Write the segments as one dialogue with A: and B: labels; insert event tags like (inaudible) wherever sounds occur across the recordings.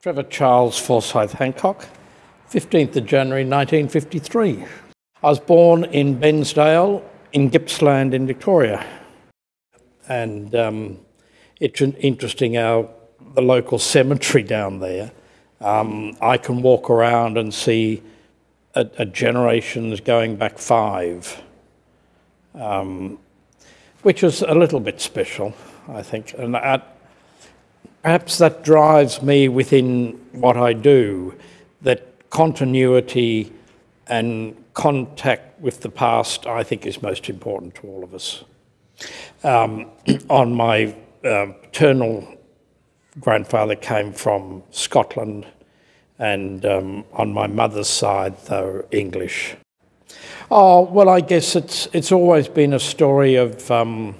A: Trevor Charles Forsyth Hancock, 15th of January 1953. I was born in Bairnsdale in Gippsland in Victoria. And um, it's interesting how the local cemetery down there, um, I can walk around and see a, a generations going back five, um, which is a little bit special, I think. And that, perhaps that drives me within what I do, that continuity and contact with the past, I think, is most important to all of us. Um, (clears throat) on my uh, paternal grandfather came from Scotland, and um, on my mother's side, were English. Oh, well, I guess it's, it's always been a story of um,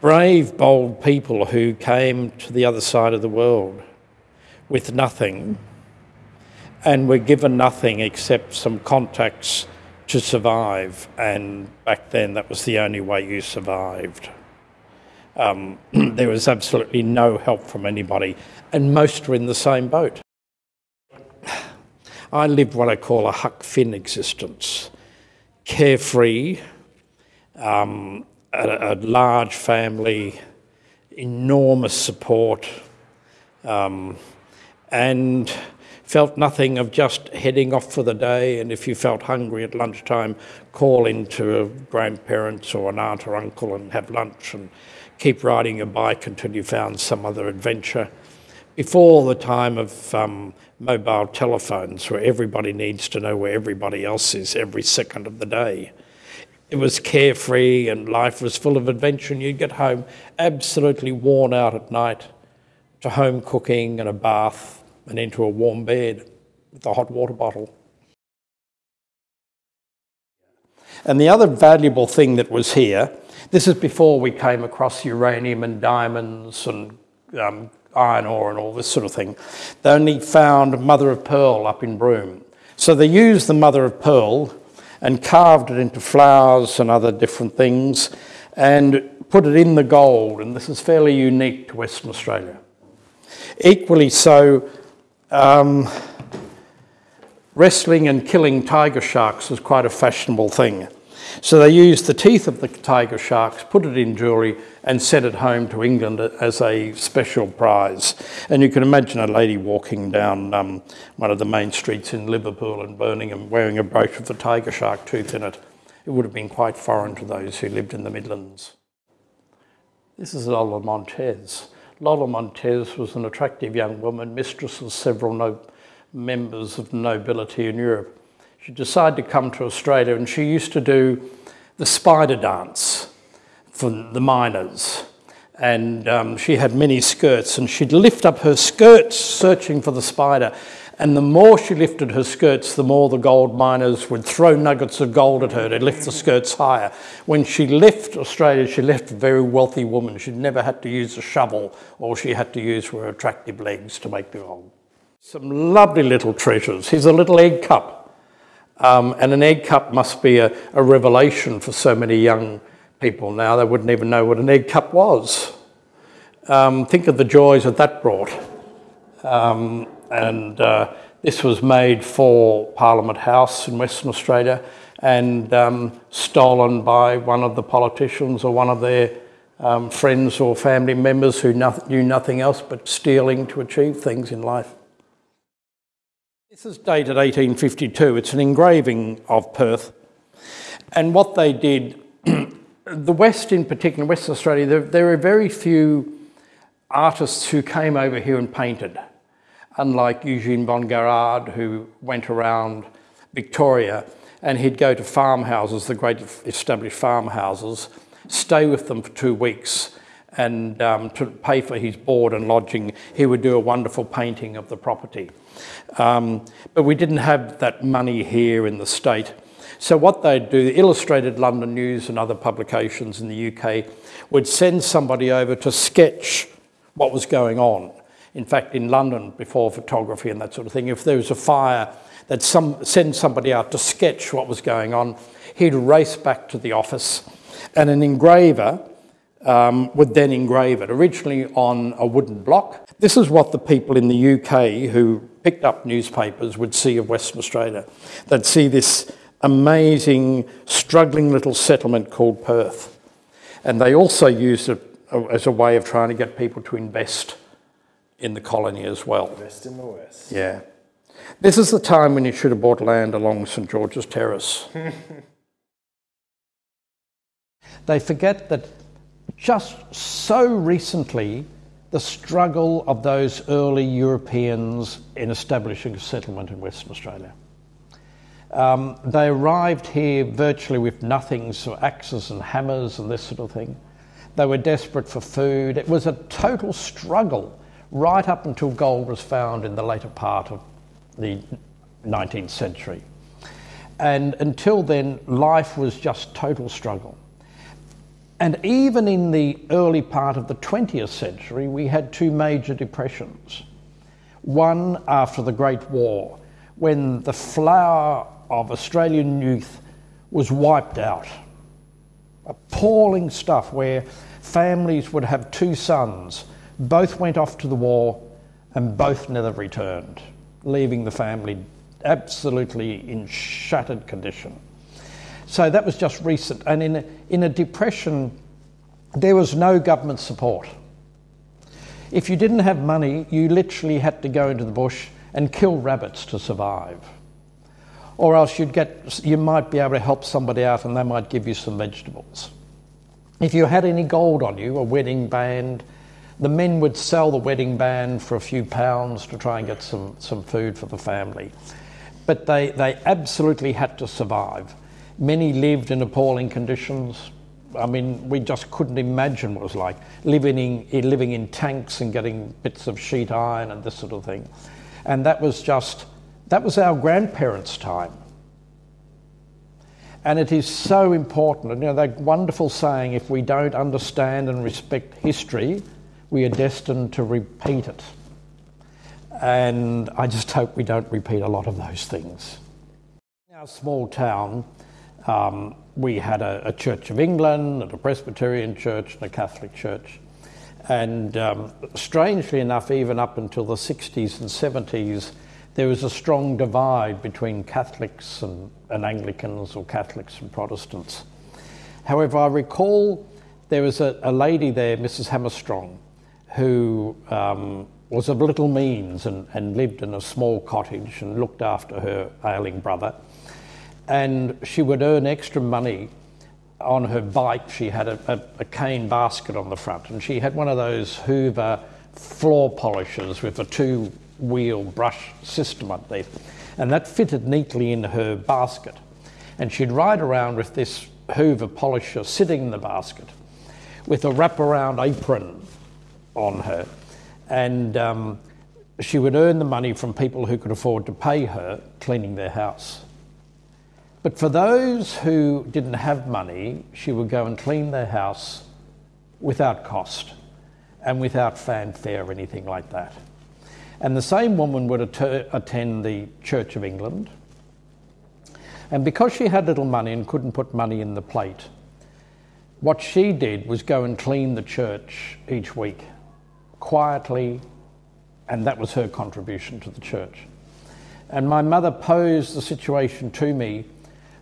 A: brave, bold people who came to the other side of the world with nothing and were given nothing except some contacts to survive. And back then, that was the only way you survived. Um, (clears throat) there was absolutely no help from anybody, and most were in the same boat. I lived what I call a Huck Finn existence carefree, um, a, a, large family, enormous support, um, and felt nothing of just heading off for the day. And if you felt hungry at lunchtime, call into a grandparents or an aunt or uncle and have lunch and keep riding your bike until you found some other adventure. Before the time of um, mobile telephones, where everybody needs to know where everybody else is every second of the day. It was carefree and life was full of adventure, and you'd get home absolutely worn out at night to home cooking and a bath and into a warm bed with a hot water bottle. And the other valuable thing that was here, this is before we came across uranium and diamonds and um, iron ore and all this sort of thing. They only found mother of pearl up in Broome. So they used the mother of pearl and carved it into flowers and other different things and put it in the gold. And this is fairly unique to Western Australia. Equally so, um, wrestling and killing tiger sharks was quite a fashionable thing. So they used the teeth of the tiger sharks, put it in jewellery, and sent it home to England as a special prize. And you can imagine a lady walking down um, one of the main streets in Liverpool and Birmingham wearing a brooch with a tiger shark tooth in it. It would have been quite foreign to those who lived in the Midlands. This is Lola Montez. Lola Montez was an attractive young woman, mistress of several no members of nobility in Europe. She decided to come to Australia and she used to do the spider dance for the miners. And um, she had many skirts and she'd lift up her skirts searching for the spider. And the more she lifted her skirts, the more the gold miners would throw nuggets of gold at her to lift the skirts higher. When she left Australia, she left a very wealthy woman. She never had to use a shovel. All she had to use were attractive legs to make the gold. Some lovely little treasures. Here's a little egg cup. Um, and an egg cup must be a, a revelation for so many young people now. They wouldn't even know what an egg cup was. Um, think of the joys that that brought. Um, and uh, this was made for Parliament House in Western Australia and um, stolen by one of the politicians or one of their um, friends or family members who no knew nothing else but stealing to achieve things in life. This is dated 1852. It's an engraving of Perth. And what they did, (clears throat) the West in particular, Western Australia, there, there are very few artists who came over here and painted unlike Eugene von Guérard, who went around Victoria and he'd go to farmhouses, the great established farmhouses, stay with them for two weeks, and um, to pay for his board and lodging, he would do a wonderful painting of the property. Um, but we didn't have that money here in the state. So what they'd do, the Illustrated London News and other publications in the UK would send somebody over to sketch what was going on. In fact, in London, before photography and that sort of thing, if there was a fire, they'd some, send somebody out to sketch what was going on. He'd race back to the office, and an engraver um, would then engrave it, originally on a wooden block. This is what the people in the UK who picked up newspapers would see of Western Australia. They'd see this amazing, struggling little settlement called Perth. And they also used it as a way of trying to get people to invest in the colony as well.
B: Invest in the West.
A: Yeah. This is the time when you should have bought land along St George's Terrace. (laughs) they forget that just so recently, the struggle of those early Europeans in establishing a settlement in Western Australia. Um, they arrived here virtually with nothing, so axes and hammers and this sort of thing. They were desperate for food. It was a total struggle right up until gold was found in the later part of the 19th century. And until then, life was just total struggle. And even in the early part of the 20th century, we had two major depressions. One after the Great War, when the flower of Australian youth was wiped out. Appalling stuff where families would have two sons, both went off to the war and both never returned, leaving the family absolutely in shattered condition. So that was just recent. And in a, in a depression, there was no government support. If you didn't have money, you literally had to go into the bush and kill rabbits to survive. Or else you'd get, you might be able to help somebody out and they might give you some vegetables. If you had any gold on you, a wedding band, the men would sell the wedding band for a few pounds to try and get some, some food for the family. But they, they absolutely had to survive. Many lived in appalling conditions. I mean, we just couldn't imagine what it was like living in, living in tanks and getting bits of sheet iron and this sort of thing. And that was just, that was our grandparents' time. And it is so important. You know, that wonderful saying if we don't understand and respect history, we are destined to repeat it. And I just hope we don't repeat a lot of those things. In our small town, um, we had a, a, Church of England, and a Presbyterian church, and a Catholic church. And um, strangely enough, even up until the 60s and 70s, there was a strong divide between Catholics and, and Anglicans or Catholics and Protestants. However, I recall there was a, a lady there, Mrs. Hammerstrong, who um, was of little means and, and lived in a small cottage and looked after her ailing brother and she would earn extra money on her bike. She had a, a, a, cane basket on the front, and she had one of those Hoover floor polishers with a two wheel brush system underneath, and that fitted neatly in her basket. And she'd ride around with this Hoover polisher sitting in the basket with a wraparound apron on her. And um, she would earn the money from people who could afford to pay her cleaning their house. But for those who didn't have money, she would go and clean their house without cost and without fanfare or anything like that. And the same woman would att- attend the Church of England. And because she had little money and couldn't put money in the plate, what she did was go and clean the church each week, quietly, and that was her contribution to the church. And my mother posed the situation to me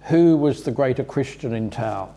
A: who was the greater Christian in town?